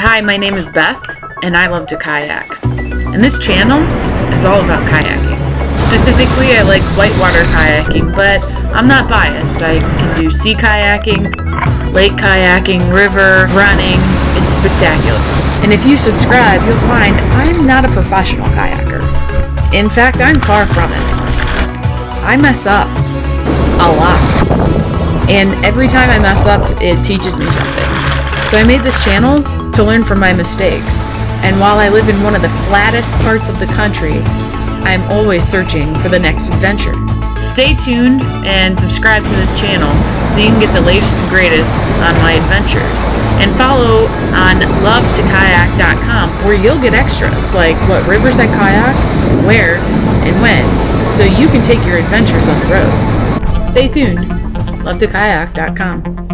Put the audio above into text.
Hi, my name is Beth, and I love to kayak. And this channel is all about kayaking. Specifically, I like whitewater kayaking, but I'm not biased. I can do sea kayaking, lake kayaking, river, running. It's spectacular. And if you subscribe, you'll find I'm not a professional kayaker. In fact, I'm far from it. I mess up a lot. And every time I mess up, it teaches me something. So I made this channel to learn from my mistakes. And while I live in one of the flattest parts of the country, I'm always searching for the next adventure. Stay tuned and subscribe to this channel so you can get the latest and greatest on my adventures. And follow on lovetokayak.com where you'll get extras like what rivers I kayak, where, and when, so you can take your adventures on the road. Stay tuned. lovetokayak.com.